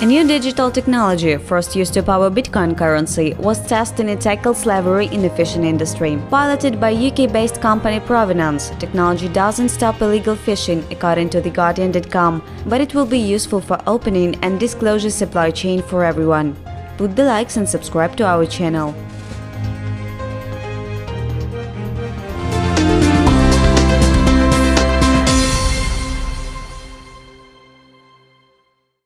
A new digital technology, first used to power Bitcoin currency, was tested to tackle slavery in the fishing industry. Piloted by UK-based company Provenance, technology doesn't stop illegal fishing, according to TheGuardian.com, but it will be useful for opening and disclosure supply chain for everyone. Put the likes and subscribe to our channel.